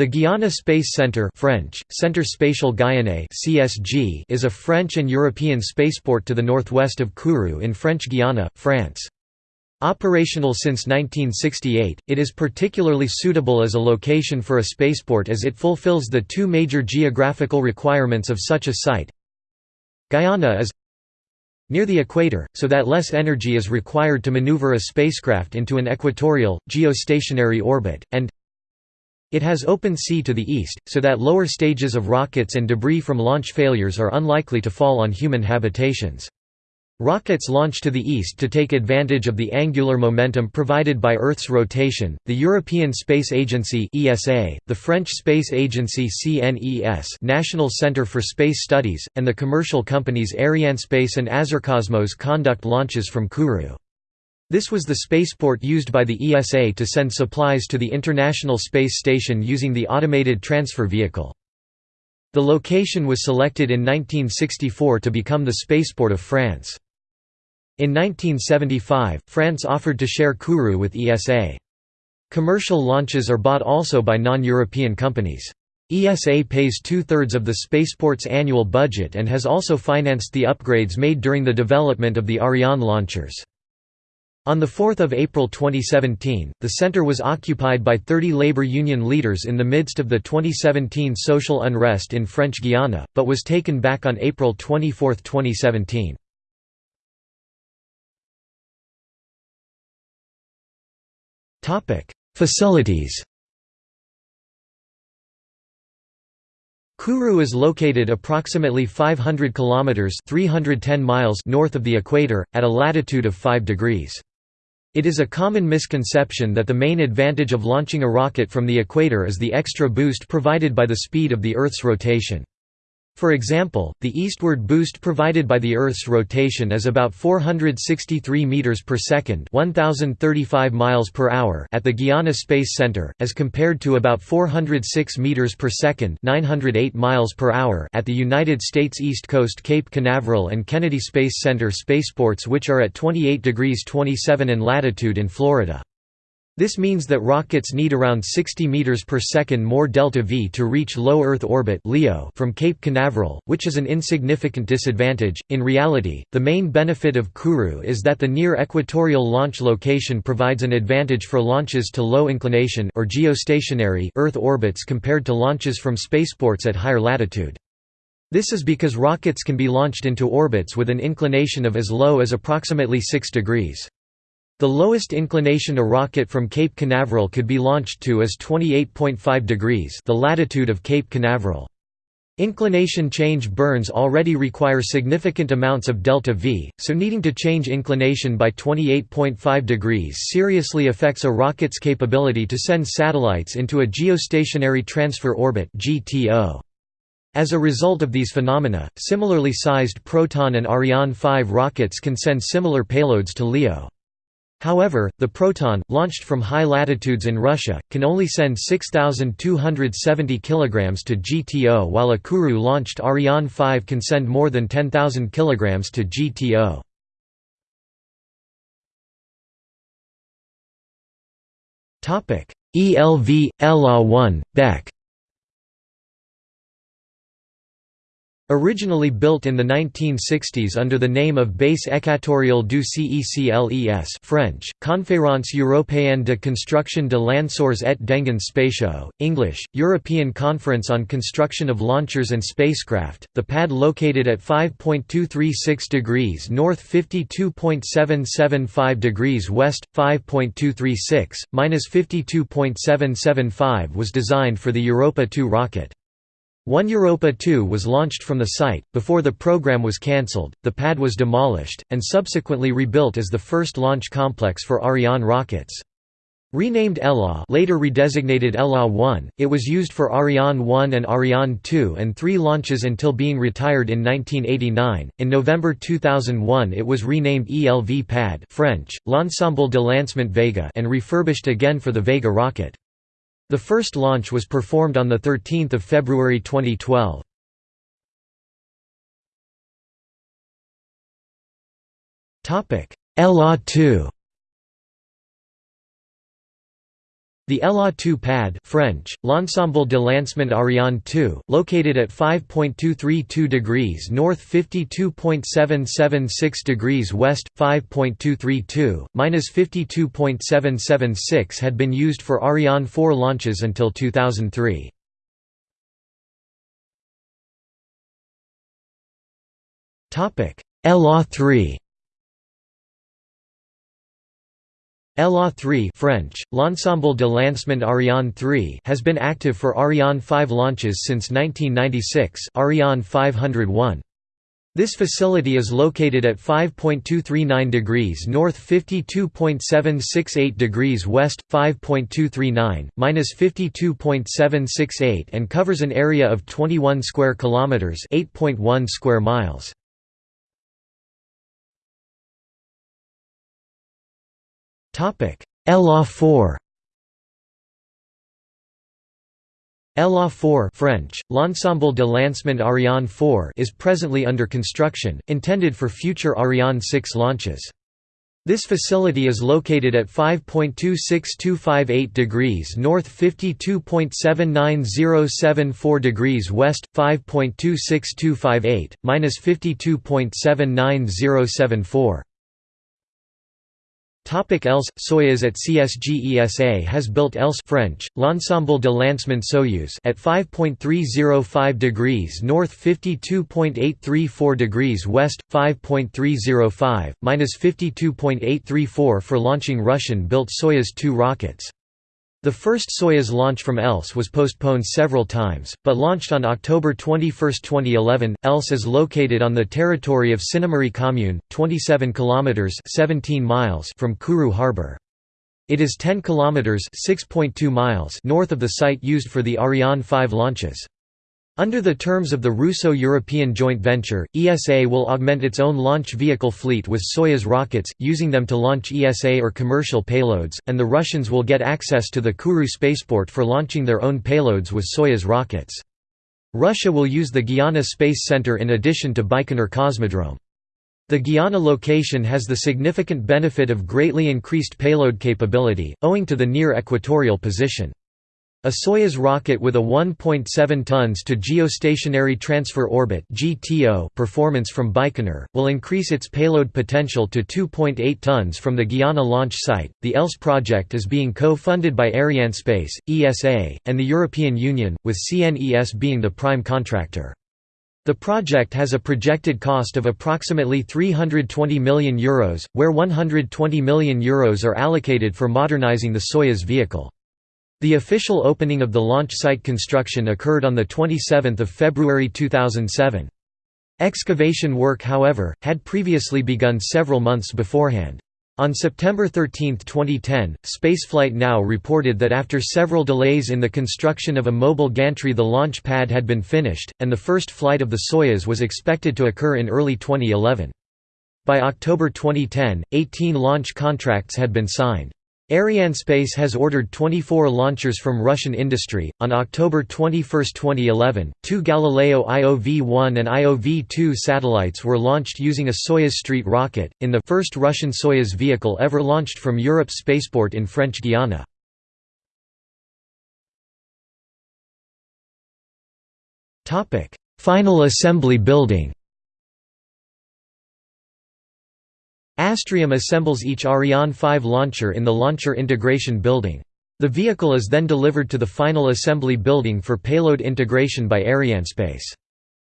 The Guiana Space Centre French, Centre Spatial Guyanais CSG is a French and European spaceport to the northwest of Kourou in French Guiana, France. Operational since 1968, it is particularly suitable as a location for a spaceport as it fulfills the two major geographical requirements of such a site. Guyana is near the equator, so that less energy is required to maneuver a spacecraft into an equatorial, geostationary orbit, and it has open sea to the east, so that lower stages of rockets and debris from launch failures are unlikely to fall on human habitations. Rockets launch to the east to take advantage of the angular momentum provided by Earth's rotation. The European Space Agency (ESA), the French Space Agency (CNES), National Centre for Space Studies, and the commercial companies Arianespace and Azercosmos conduct launches from Kourou. This was the spaceport used by the ESA to send supplies to the International Space Station using the automated transfer vehicle. The location was selected in 1964 to become the spaceport of France. In 1975, France offered to share Kourou with ESA. Commercial launches are bought also by non-European companies. ESA pays two-thirds of the spaceport's annual budget and has also financed the upgrades made during the development of the Ariane launchers. On 4 April 2017, the center was occupied by 30 labor union leaders in the midst of the 2017 social unrest in French Guiana, but was taken back on April 24, 2017. Facilities Kourou is located approximately 500 kilometers (310 miles) north of the equator at a latitude of 5 degrees. It is a common misconception that the main advantage of launching a rocket from the equator is the extra boost provided by the speed of the Earth's rotation. For example, the eastward boost provided by the Earth's rotation is about 463 meters per second, 1035 miles per hour at the Guiana Space Center, as compared to about 406 meters per second, 908 miles per hour at the United States East Coast Cape Canaveral and Kennedy Space Center spaceports which are at 28 degrees 27 in latitude in Florida. This means that rockets need around 60 meters per second more delta V to reach low Earth orbit (LEO) from Cape Canaveral, which is an insignificant disadvantage. In reality, the main benefit of Kourou is that the near equatorial launch location provides an advantage for launches to low inclination or geostationary Earth orbits compared to launches from spaceports at higher latitude. This is because rockets can be launched into orbits with an inclination of as low as approximately 6 degrees. The lowest inclination a rocket from Cape Canaveral could be launched to is 28.5 degrees the latitude of Cape Canaveral. Inclination change burns already require significant amounts of delta V, so needing to change inclination by 28.5 degrees seriously affects a rocket's capability to send satellites into a geostationary transfer orbit (GTO). As a result of these phenomena, similarly sized Proton and Ariane 5 rockets can send similar payloads to LEO. However, the Proton, launched from high latitudes in Russia, can only send 6,270 kg to GTO while a Kourou-launched Ariane 5 can send more than 10,000 kg to GTO. ELV, LA-1, BEC Originally built in the 1960s under the name of Base Équatoriale du CECLES French, Conférence Européenne de Construction de Lanceurs et d'Engins Spatiaux, English, European Conference on Construction of Launchers and Spacecraft, the pad located at 5.236 degrees north 52.775 degrees west, 5.236, minus 52.775 was designed for the Europa 2 rocket. One Europa 2 was launched from the site. Before the program was cancelled, the pad was demolished, and subsequently rebuilt as the first launch complex for Ariane rockets. Renamed ELA later redesignated ELA-1, it was used for Ariane 1 and Ariane 2 and three launches until being retired in 1989. In November 2001 it was renamed ELV PAD French, L'Ensemble de Lancement Vega and refurbished again for the Vega rocket. The first launch was performed on 13 February 2012. ELA-2 The ELA 2 pad French, L'Ensemble de Lancement Ariane 2, located at 5.232 degrees north 52.776 degrees west, 5.232, minus 52.776 had been used for Ariane 4 launches until 2003. ELA 3 ELA 3 French, L'Ensemble de Lancement Ariane 3 has been active for Ariane 5 launches since 1996 Ariane 501. This facility is located at 5.239 degrees north 52.768 degrees west, 5.239, minus 52.768 and covers an area of 21 square kilometers 8.1 square miles. ELA 4 ELA 4 French, L'Ensemble de Lancement Ariane 4 is presently under construction, intended for future Ariane 6 launches. This facility is located at 5.26258 degrees north 52.79074 degrees west, 5.26258, minus 52.79074. Topic ELS Soyuz at CSG ESA has built ELS French L'Ensemble de Lancement Soyuz at 5.305 degrees north 52.834 degrees west 5.305 minus 52.834 for launching Russian built Soyuz 2 rockets the first Soyuz launch from ELS was postponed several times, but launched on October 21, 2011. ELS is located on the territory of Sinnamary Commune, 27 kilometers (17 miles) from Kourou harbor. It is 10 kilometers (6.2 miles) north of the site used for the Ariane 5 launches. Under the terms of the Russo-European joint venture, ESA will augment its own launch vehicle fleet with Soyuz rockets, using them to launch ESA or commercial payloads, and the Russians will get access to the Kourou spaceport for launching their own payloads with Soyuz rockets. Russia will use the Guiana Space Center in addition to Baikonur Cosmodrome. The Guiana location has the significant benefit of greatly increased payload capability, owing to the near equatorial position. A Soyuz rocket with a 1.7 tons to geostationary transfer orbit (GTO) performance from Baikonur will increase its payload potential to 2.8 tons from the Guiana launch site. The ELS project is being co-funded by Arianespace, ESA, and the European Union, with CNES being the prime contractor. The project has a projected cost of approximately €320 million, Euros, where €120 million Euros are allocated for modernizing the Soyuz vehicle. The official opening of the launch site construction occurred on 27 February 2007. Excavation work however, had previously begun several months beforehand. On September 13, 2010, Spaceflight Now reported that after several delays in the construction of a mobile gantry the launch pad had been finished, and the first flight of the Soyuz was expected to occur in early 2011. By October 2010, 18 launch contracts had been signed. Arianespace has ordered 24 launchers from Russian industry. On October 21, 2011, two Galileo IOV-1 and IOV-2 satellites were launched using a Soyuz Street rocket, in the first Russian Soyuz vehicle ever launched from Europe's spaceport in French Guiana. Final assembly building. Astrium assembles each Ariane 5 launcher in the Launcher Integration Building. The vehicle is then delivered to the final assembly building for payload integration by Arianespace.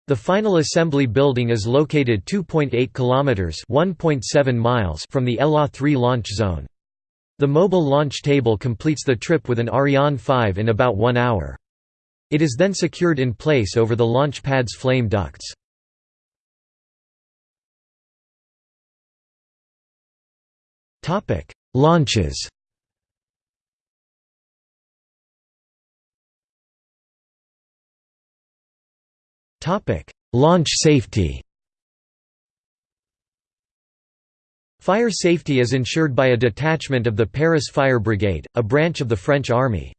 The final assembly building is located 2.8 kilometers (1.7 miles) from the ELA 3 launch zone. The mobile launch table completes the trip with an Ariane 5 in about 1 hour. It is then secured in place over the launch pad's flame ducts. Topic: Launches. Topic: Launch safety. Fire safety is ensured by a detachment of the Paris Fire Brigade, a branch of the French Army.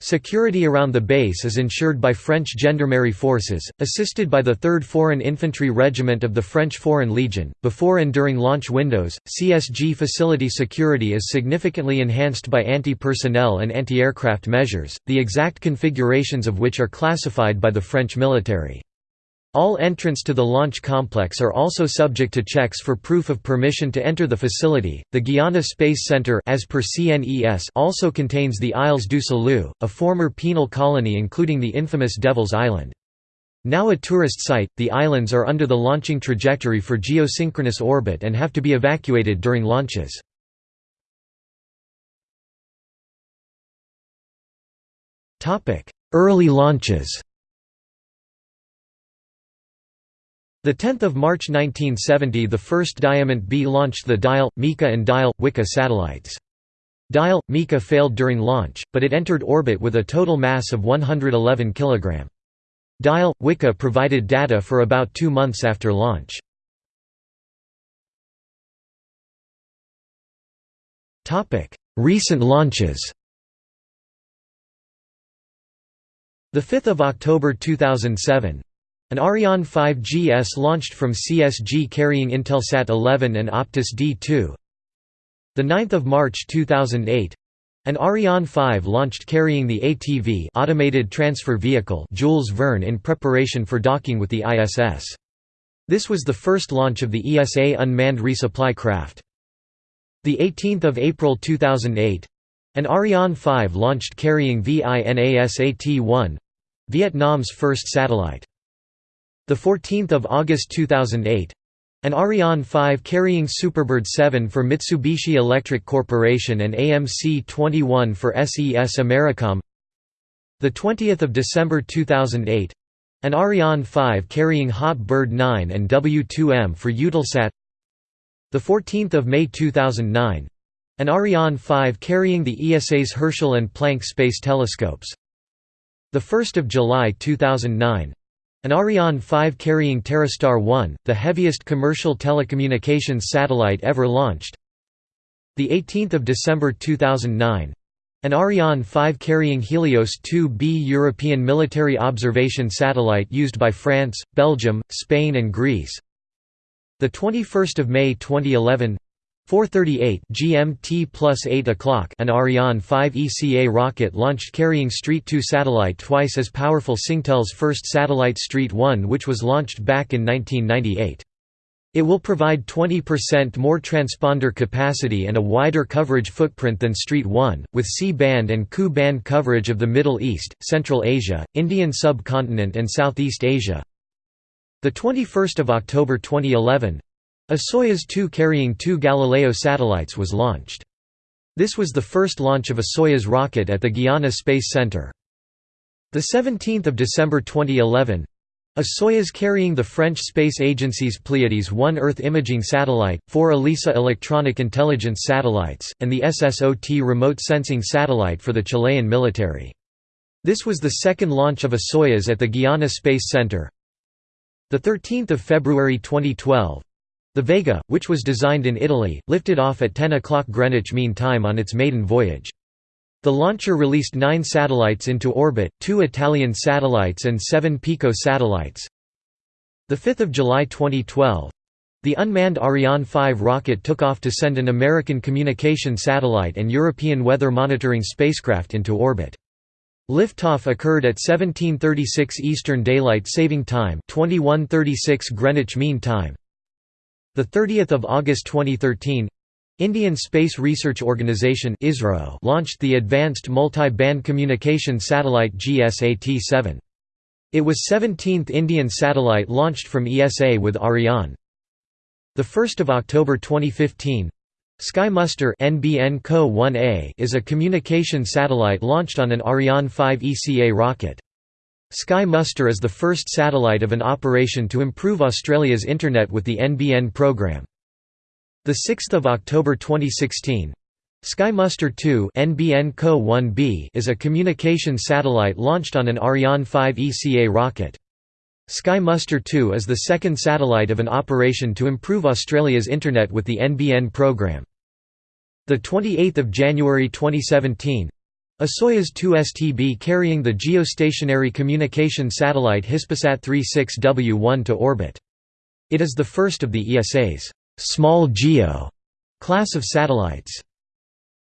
Security around the base is ensured by French Gendarmerie forces, assisted by the 3rd Foreign Infantry Regiment of the French Foreign Legion. Before and during launch windows, CSG facility security is significantly enhanced by anti personnel and anti aircraft measures, the exact configurations of which are classified by the French military. All entrants to the launch complex are also subject to checks for proof of permission to enter the facility. The Guiana Space Center as per CNES also contains the Îles du Salut, a former penal colony including the infamous Devil's Island. Now a tourist site, the islands are under the launching trajectory for geosynchronous orbit and have to be evacuated during launches. Early launches 10 March 1970 the first Diamant B launched the Dial, Mika and Dial, Wika satellites. Dial, Mika failed during launch, but it entered orbit with a total mass of 111 kg. Dial, Wika provided data for about two months after launch. Recent launches 5 October 2007 an Ariane 5 GS launched from CSG carrying Intelsat 11 and Optus D2. The 9th of March 2008, an Ariane 5 launched carrying the ATV automated transfer vehicle Jules Verne in preparation for docking with the ISS. This was the first launch of the ESA unmanned resupply craft. The 18th of April 2008, an Ariane 5 launched carrying VINASAT-1, Vietnam's first satellite. The 14th of August 2008, an Ariane 5 carrying Superbird 7 for Mitsubishi Electric Corporation and AMC-21 for SES Americom. The 20th of December 2008, an Ariane 5 carrying Hot Bird 9 and W2M for Eutelsat. The 14th of May 2009, an Ariane 5 carrying the ESA's Herschel and Planck space telescopes. The 1st of July 2009, an Ariane 5 carrying TerreStar 1, the heaviest commercial telecommunications satellite ever launched. The 18th of December 2009, an Ariane 5 carrying Helios 2B European military observation satellite used by France, Belgium, Spain and Greece. The 21st of May 2011, 4:38 GMT plus 8 o'clock. An Ariane 5 ECA rocket launched carrying Street 2 satellite twice as powerful Singtel's first satellite Street 1 which was launched back in 1998. It will provide 20% more transponder capacity and a wider coverage footprint than Street 1, with C-band and Ku-band coverage of the Middle East, Central Asia, Indian subcontinent and Southeast Asia. The 21st of October 2011, a Soyuz 2 carrying two Galileo satellites was launched. This was the first launch of a Soyuz rocket at the Guiana Space Center. 17 December 2011 a Soyuz carrying the French space agency's Pleiades 1 Earth imaging satellite, four ELISA electronic intelligence satellites, and the SSOT remote sensing satellite for the Chilean military. This was the second launch of a Soyuz at the Guiana Space Center. 13 February 2012 the Vega, which was designed in Italy, lifted off at 10 o'clock Greenwich Mean Time on its maiden voyage. The launcher released nine satellites into orbit, two Italian satellites and seven Pico satellites. 5 July 2012. The unmanned Ariane 5 rocket took off to send an American communication satellite and European weather monitoring spacecraft into orbit. Liftoff occurred at 1736 Eastern Daylight Saving Time 2136 Greenwich Mean Time. The 30th of August 2013, Indian Space Research Organisation (ISRO) launched the Advanced Multi-Band Communication Satellite GSAT-7. It was 17th Indian satellite launched from ESA with Ariane. The 1st of October 2015, Sky Muster NBN Co 1A is a communication satellite launched on an Ariane 5 ECA rocket. Sky Muster is the first satellite of an operation to improve Australia's internet with the NBN program. 6 October 2016 Sky Muster 2 NBN Co 1B is a communication satellite launched on an Ariane 5 ECA rocket. Sky Muster 2 is the second satellite of an operation to improve Australia's internet with the NBN program. 28 January 2017 A Soyuz 2 STB carrying the geostationary communication satellite Hispasat 36W1 to orbit. It is the first of the ESA's small GEO class of satellites.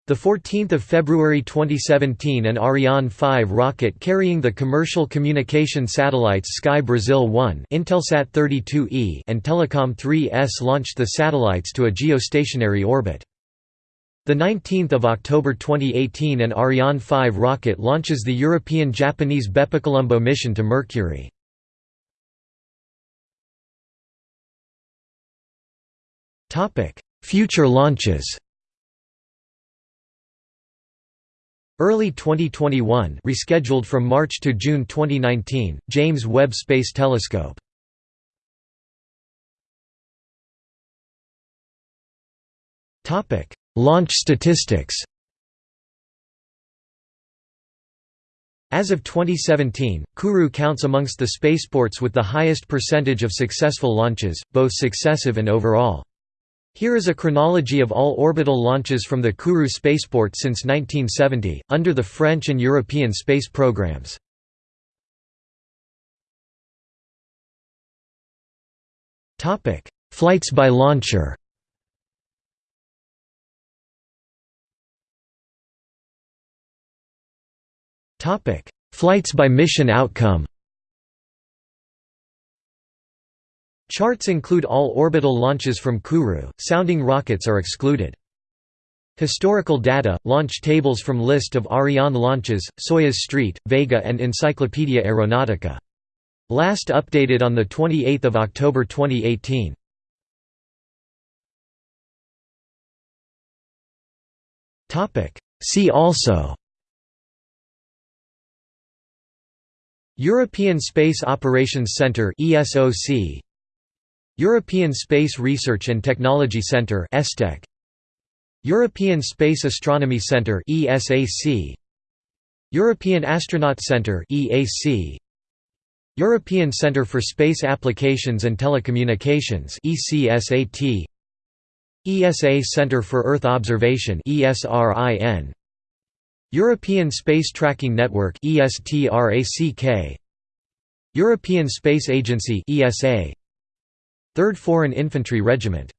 The 14th of February 2017 an Ariane 5 rocket carrying the commercial communication satellites Sky Brazil 1 Intelsat 32E and Telecom 3S launched the satellites to a geostationary orbit. The 19th of October 2018 an Ariane 5 rocket launches the European-Japanese BepiColombo mission to Mercury. Topic: Future launches Early 2021 rescheduled from March to June 2019, James Webb Space Telescope. Launch statistics As of 2017, Kourou counts amongst the spaceports with the highest percentage of successful launches, both successive and overall. Here is a chronology of all orbital launches from the Kourou spaceport since 1970, under the French and European space programs. Flights by launcher Flights by mission outcome Charts include all orbital launches from Kourou, sounding rockets are excluded. Historical data, launch tables from list of Ariane launches, Soyuz Street, Vega and Encyclopedia Astronautica. Last updated on 28 October 2018. See also European Space Operations Centre ESOC European Space Research and Technology Centre ESTEC European Space Astronomy Centre ESAC European Astronaut Centre EAC European Centre for Space Applications and Telecommunications ECSAT ESA Centre for Earth Observation ESRIN European Space Tracking Network European Space Agency ESA 3rd Foreign Infantry Regiment